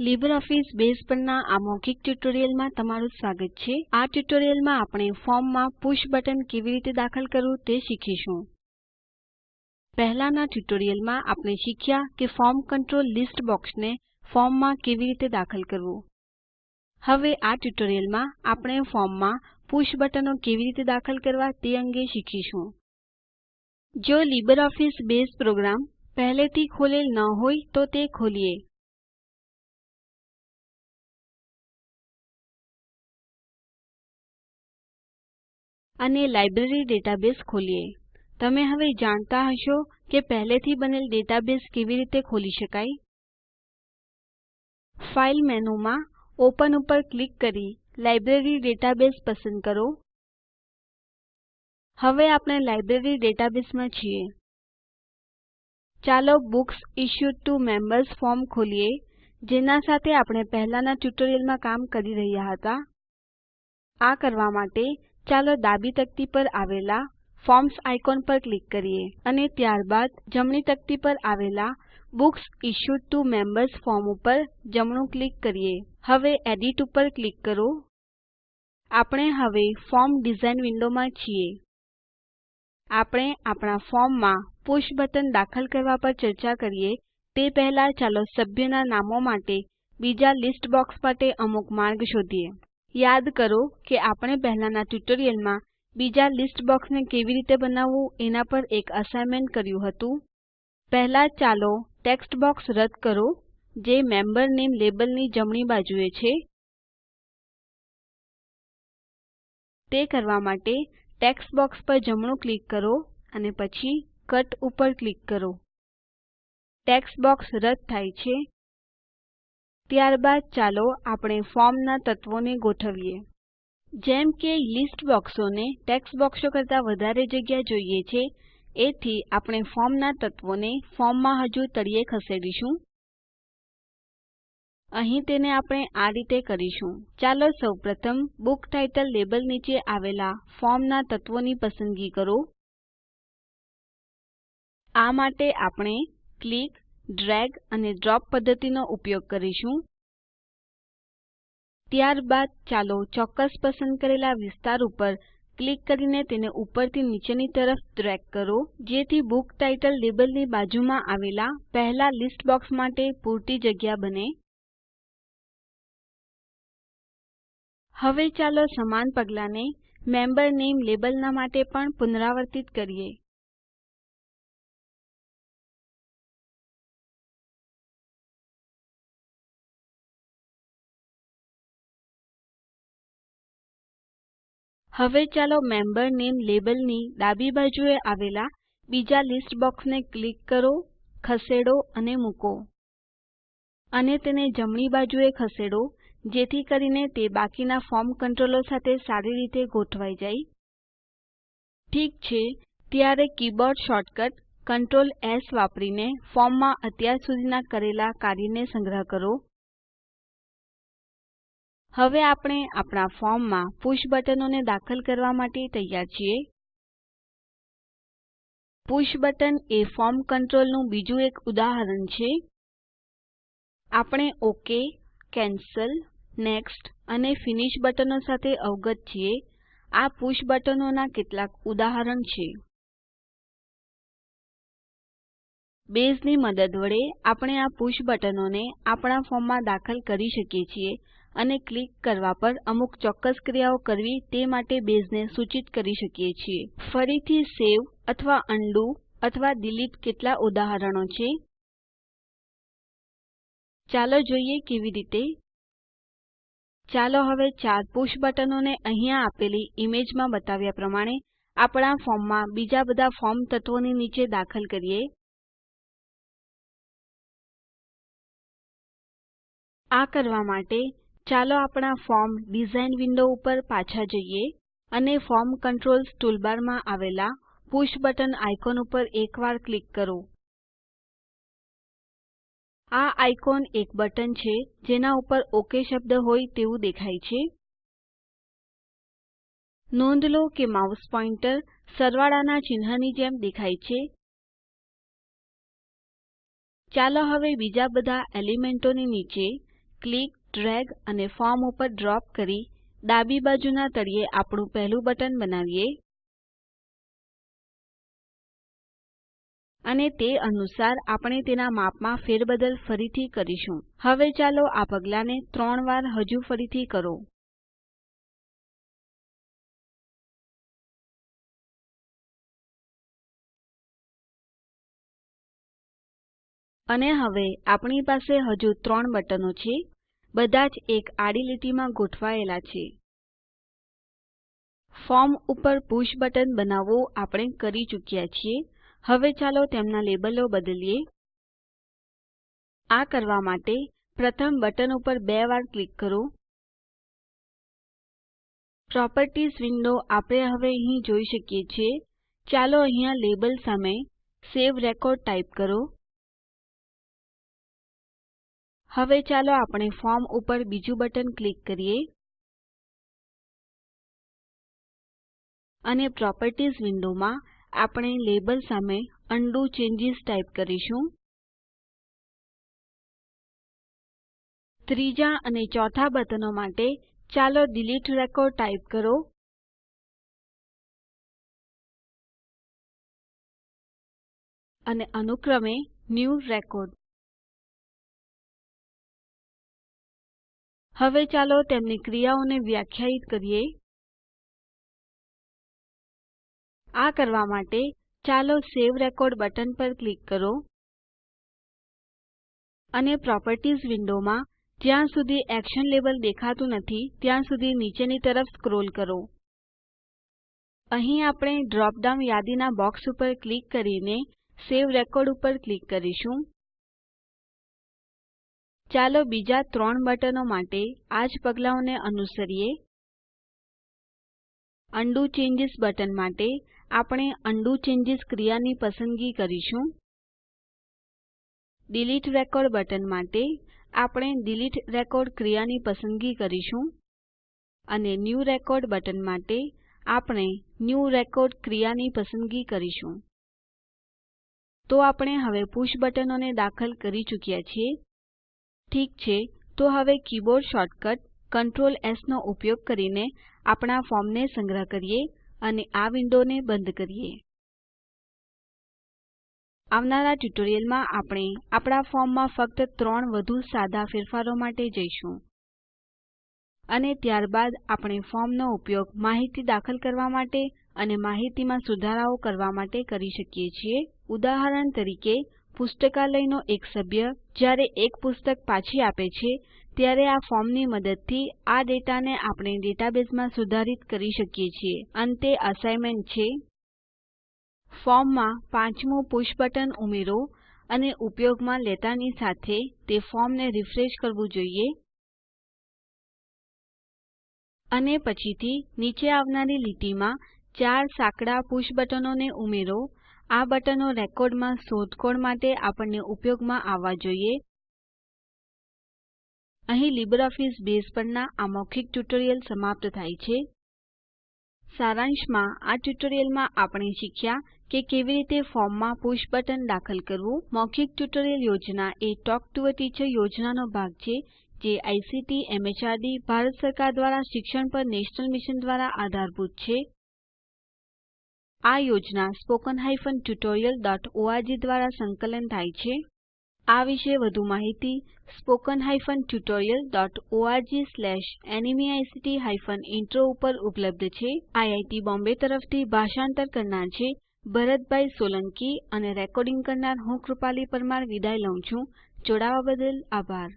LibreOffice base પરના આ મૌખિક ટ્યુટોરીયલમાં તમારું સ્વાગત છે. આ ટ્યુટોરીયલમાં આપણે ફોર્મમાં પુશ બટન કેવી રીતે દાખલ કરવું તે શીખીશું. પહેલાંના ટ્યુટોરીયલમાં આપણે શીખ્યા કે ફોર્મ કંટ્રોલ લિસ્ટ બોક્સને ફોર્મમાં કેવી રીતે દાખલ કરવું. હવે આ ટ્યુટોરીયલમાં આપણે ફોર્મમાં પુશ બટનો કેવી રીતે દાખલ કરવા તે અંગે શીખીશું. જો LibreOffice બેઝ પ્રોગ્રામ પહેલેથી ખોલેલ ન હોય તો તે ખોલીએ. અને લાઇબ્રેરી ડેટાબેઝ ખોલીએ. તમે હવે જાણતા હશો કે પહેલેથી બનેલ ડેટાબેઝ કેવી રીતે ખોલી શકાય. ફાઇલ મેનુમાં ઓપન ઉપર ક્લિક કરી લાઇબ્રેરી ડેટાબેઝ પસંદ કરો. હવે આપણે લાઇબ્રેરી ડેટાબેઝમાં છીએ. ચાલો books issued to members form ખોલીએ, જેના સાથે આપણે પહેલાંના ટ્યુટોરિયલમાં કામ કરી રહ્યા હતા. આ કરવા માટે ચાલો ડાબી તકતી પર આવેલા ફોર્મ્સ આઇકોન પર ક્લિક કરીએ અને ત્યારબાદ જમણી તકતી પર આવેલા books issued T O members form ઉપર જમણું ક્લિક કરીએ. હવે એડિટ ઉપર ક્લિક કરો. આપણે હવે ફોર્મ ડિઝાઇન વિન્ડોમાં છીએ. આપણે આપણા ફોર્મમાં પુષ બટન દાખલ કરવા પર ચર્ચા કરીએ. તે પહેલા ચાલો સભ્યના નામો માટે બીજા લિસ્ટ બોક્સ માટે અમુક માર્ગ શોધીએ. યાદ કરો કે આપણે પહેલાંના ટ્યુટોરિયલમાં બીજા લિસ્ટ બોક્સને કેવી રીતે બનાવવું એના પર એક અસાઇનમેન્ટ કર્યું હતું. પહેલા ચાલો ટેક્સ્ટ બોક્સ રદ કરો, જે મેમ્બર નેમ લેબલની જમણી બાજુએ છે. તે કરવા માટે ટેક્સ્ટ બોક્સ પર જમણું ક્લિક કરો અને પછી કટ ઉપર ક્લિક કરો. ટેક્સ્ટ બોક્સ રદ થાય છે. ત્યારબાદ ચાલો આપણે ફોર્મના તત્વોને ગોઠવીએ. જેમ કે લિસ્ટ બોક્સોને ટેક્સ્ટ બોક્સો કરતા વધારે જગ્યા જોઈએ છે, એથી આપણે ફોર્મના તત્વોને ફોર્મમાં હજુ તળિયે ખસેડીશું. અહીં તેને આપણે આ રીતે કરીશું. ચાલો સૌપ્રથમ બુક ટાઇટલ લેબલ નીચે આવેલા ફોર્મના તત્વોની પસંદગી કરો. આ માટે આપણે ક્લિક ડ્રેગ અને ડ્રોપ પદ્ધતિનો ઉપયોગ કરીશું. ત્યારબાદ ચાલો ચોક્કસ પસંદ કરેલા વિસ્તાર ઉપર ક્લિક કરીને તેને ઉપરથી નીચેની તરફ ડ્રેગ કરો, જેથી બુક ટાઇટલ લેબલની બાજુમાં આવેલા પહેલા લિસ્ટ બોક્સ માટે પૂરતી જગ્યા બને. હવે ચાલો સમાન પગલાંને મેમ્બર નામે લેબલના માટે પણ પુનરાવર્તિત કરીએ. હવે ચાલો મેમ્બર નામે લેબલની ડાબી બાજુએ આવેલા બીજા લિસ્ટ બોક્સને ક્લિક કરો, ખસેડો અને મૂકો. અને તેને જમણી બાજુએ ખસેડો, જેથી કરીને તે બાકીના ફોર્મ કંટ્રોલો સાથે સારી રીતે ગોઠવાઈ જાય. ઠીક છે, ત્યારે કીબોર્ડ શોર્ટકટ Ctrl એસ વાપરીને ફોર્મમાં અત્યાર સુધીના કરેલા કાર્યને સંગ્રહ કરો. હવે આપણે આપણા ફોર્મમાં પુષ બટનોને દાખલ કરવા માટે તૈયાર છીએ. પુષ બટન એ ફોર્મ કંટ્રોલનું બીજું એક ઉદાહરણ છે. આપણે ઓકે, કેન્સલ, નેક્સ્ટ અને ફિનિશ બટનો સાથે અવગત છીએ. આ પુષ બટનોના કેટલાક ઉદાહરણ છે. બેઝની મદદ વડે આપણે આ પુષ બટનોને આપણા ફોર્મમાં દાખલ કરી શકીએ છીએ. અને ક્લિક કરવા પર અમુક ચોક્કસ ક્રિયાઓ કરવી તે માટે બેઝને સૂચિત કરી શકીએ છીએ. ફરીથી સેવ અથવા ઉંડો અથવા ડિલીટ કેટલા ઉદાહરણો છે? ચાલો જોઈએ કેવી રીતે. ચાલો હવે ચાર પુશ બટનોને અહીંયા આપેલી ઈમેજમાં બતાવ્યા પ્રમાણે આપણા ફોર્મમાં બીજા બધા ફોર્મ તત્વોની નીચે દાખલ કરીએ. આ કરવા માટે ચાલો આપણા ફોર્મ ડિઝાઇન વિન્ડો ઉપર પાછા જઈએ અને ફોર્મ કંટ્રોલ્સ ટૂલબારમાં આવેલા પુશ બટન આઇકોન ઉપર એકવાર ક્લિક કરો. આ આઇકોન એક બટન છે, જેના ઉપર ઓકે શબ્દ હોય તેવું દેખાય છે. નોંધ લો કે માઉસ પોઇન્ટર સરવાળાના ચિહ્નની જેમ દેખાય છે. ચાલો હવે બીજા બધા એલિમેન્ટોની નીચે ક્લિક ડ્રેગ અને ફોર્મ ઉપર ડ્રોપ કરી ડાબી બાજુના તળિયે આપણું પહેલું બટન બનાવીએ. અને તે અનુસાર આપણે તેના માપમાં ફેરબદલ ફરીથી કરીશું. હવે ચાલો આ પગલાંને ત્રણ વાર હજુ ફરીથી કરો. અને હવે આપણી પાસે હજુ ત્રણ બટનો છે. બધા જ એક આડી લીટીમાં ગોઠવાયેલા છે. ફોર્મ ઉપર પુષ બટન બનાવવું આપણે કરી ચૂક્યા છીએ. હવે ચાલો તેમના લેબલો બદલીએ. આ કરવા માટે પ્રથમ બટન ઉપર બે વાર ક્લિક કરો. પ્રોપર્ટીઝ વિન્ડો આપણે હવે અહીં જોઈ શકીએ છીએ. ચાલો અહીંયા લેબલ સામે સવે રેકોર્ડ ટાઈપ કરો. હવે ચાલો આપણે ફોર્મ ઉપર બીજું બટન ક્લિક કરીએ અને પ્રોપર્ટીઝ વિન્ડોમાં આપણે લેબલ સામે ઉંડો ચેન્જીસ ટાઈપ કરીશું. ત્રીજા અને ચોથા બટનો માટે ચાલો ડિલીટ રેકોર્ડ ટાઈપ કરો. અને અનુક્રમે ન્યૂ રેકોર્ડ. હવે ચાલો તેમની ક્રિયાઓને વ્યાખ્યાયિત કરીએ. આ કરવા માટે ચાલો સવે રેકોર્ડ બટન પર ક્લિક કરો અને પ્રોપર્ટીઝ વિન્ડોમાં જ્યાં સુધી એક્શન લેબલ દેખાતું નથી ત્યાં સુધી નીચેની તરફ સ્ક્રોલ કરો. અહીં આપણે ડ્રોપ ડાઉન યાદીના બોક્સ ઉપર ક્લિક કરીને સવે રેકોર્ડ ઉપર ક્લિક કરીશું. ચાલો બીજા ત્રણ બટનો માટે આ જ પગલાંઓને અનુસરીએ. અન્ડુ ચેન્જીસ બટન માટે આપણે ઉંડો ચેન્જીસ ક્રિયાની પસંદગી કરીશું. ડિલીટ રેકોર્ડ બટન માટે આપણે ડિલીટ રેકોર્ડ ક્રિયાની પસંદગી કરીશું. અને ન્યૂ રેકોર્ડ બટન માટે આપણે ન્યૂ રેકોર્ડ ક્રિયાની પસંદગી કરીશું. તો આપણે હવે પુષ બટનોને દાખલ કરી ચૂક્યા છીએ. ઠીક છે, તો હવે કીબોર્ડ શોર્ટકટ, Ctrl S નો ઉપયોગ કરીને આપણા ફોર્મને સંગ્રહ કરીએ અને આ વિન્ડોને બંધ કરીએ. આવનારા ટ્યુટોરીયલમાં આપણે આપણા ફોર્મમાં ફક્ત ત્રણ વધુ સાદા ફેરફારો માટે જઈશું. અને ત્યારબાદ આપણે ફોર્મનો ઉપયોગ માહિતી દાખલ કરવા માટે અને માહિતીમાં સુધારાઓ કરવા માટે કરી શકીએ છીએ. ઉદાહરણ તરીકે પુસ્તકાલયનો એક સભ્ય જ્યારે એક પુસ્તક પાછી આપે છે, ત્યારે આ ફોર્મની મદદથી આ ડેટાને આપણે ડેટાબેઝમાં સુધારિત કરી શકીએ છીએ. અંતે અસાઇનમેન્ટ છે. ફોર્મમાં પાંચમું પુષ બટન ઉમેરો અને ઉપયોગમાં લેતાની સાથે તે ફોર્મને રીફ્રેશ કરવું જોઈએ. અને પછીથી નીચે આવનારી લીટીમાં ચાર સાંકડા પુષ બટનોને ઉમેરો આ બટનો રેકોર્ડમાં શોધખોળ માટે આપણને ઉપયોગમાં આવવા જોઈએ. અહીં લીબરઓફીસ બેઝ પરના આ મૌખિક ટ્યુટોરીયલ સમાપ્ત થાય છે. સારાંશમાં આ ટ્યુટોરીયલમાં આપણે શીખ્યા કે કેવી રીતે ફોર્મમાં પુષ બટન દાખલ કરવું. મૌખિક ટ્યુટોરીયલ યોજના એ ટોક ટુ અ ટીચર યોજનાનો ભાગ છે, જે આઇસીટી, એમએચઆરડી, ભારત સરકાર દ્વારા શિક્ષણ પર નેશનલ મિશન દ્વારા આધારભૂત છે. આ યોજના સ્પોકન tutorialorg દ્વારા સંકલન થાય છે. આ વિશે વધુ માહિતી સ્પોકન tutorialorgnmeict ઇન્ટ્રો ઉપર ઉપલબ્ધ છે. આઈઆઈટી બોમ્બે તરફથી ભાષાંતર કરનાર છે ભરતભાઈ સોલંકી અને રેકોર્ડિંગ કરનાર હું કૃપાલી પરમાર વિદાય લઉં છું. જોડાવા બદલ આભાર.